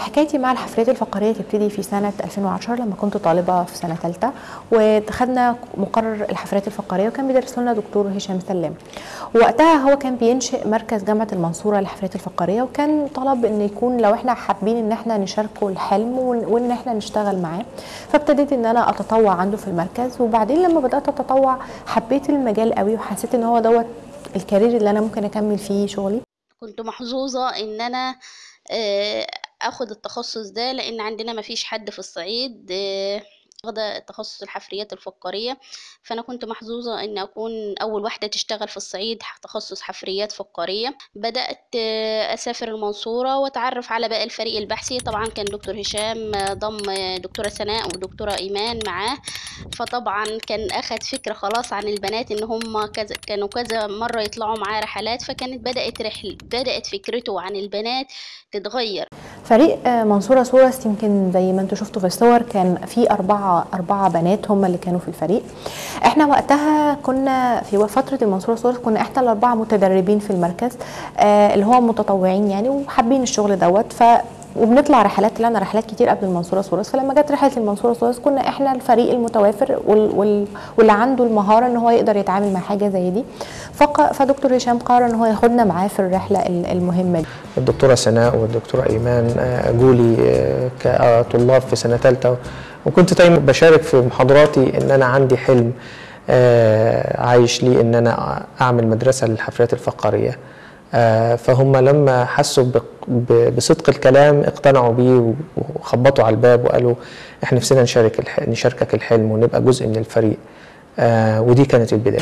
حكايتي مع الحفلات الفقرية تبتدي في سنة 2010 لما كنت طالبة في سنة ثالثه ودخلنا مقرر الحفلات الفقرية وكان بيدرس لنا دكتور هشام سلام. وقتها هو كان بينشئ مركز جامعة المنصورة للحفلات الفقرية وكان طلب إن يكون لو إحنا حابين إن إحنا نشاركه الحلم وإن إحنا نشتغل معاه. فابتديت إن أنا أتطوع عنده في المركز وبعدين لما بدأت أتطوع حبيت المجال قوي وحسيت إن هو دوت الكارير اللي أنا ممكن أكمل فيه شغلي. كنت محظوظة إن أنا أخد التخصص ده لأن عندنا مفيش حد في الصعيد آه، واخدة تخصص الحفريات الفقارية. فأنا كنت محظوظة إن أكون أول واحدة تشتغل في الصعيد تخصص حفريات فقارية. بدأت آه، أسافر المنصورة وأتعرف على باقي الفريق البحثي. طبعا كان دكتور هشام ضم دكتورة سناء ودكتورة إيمان معاه. فطبعا كان أخد فكرة خلاص عن البنات إن هم كذا كانوا كذا مرة يطلعوا معاه رحلات فكانت بدأت رحل بدأت فكرته عن البنات تتغير. فريق آه، منصورة source يمكن زي ما أنتم شفتوا في الصور كان في أربعة أربعة بنات هم اللي كانوا في الفريق. إحنا وقتها كنا في فترة المنصورة source كنا إحنا الأربعة متدربين في المركز آه اللي هو متطوعين يعني وحابين الشغل دوت. ف وبنطلع رحلات طلعنا رحلات كتير قبل المنصورة source فلما جت رحلة المنصورة source كنا إحنا الفريق المتوافر وال وال واللي عنده المهارة إن هو يقدر يتعامل مع حاجة زي دي. فق فدكتور هشام قرر إن هو ياخدنا معاه في الرحلة ال- المهمة دي. الدكتورة سناء والدكتورة إيمان آه، جولي آه، كطلاب في سنة ثالثه وكنت دايما بشارك في محاضراتي إن أنا عندي حلم آه، عايش لي إن أنا أعمل مدرسة للحفلات الفقاريه آه، فهم لما حسوا بصدق الكلام اقتنعوا بيه وخبطوا على الباب وقالوا إحنا نفسنا نشارك نشاركك الحلم ونبقى جزء من الفريق. آه، ودي كانت البداية.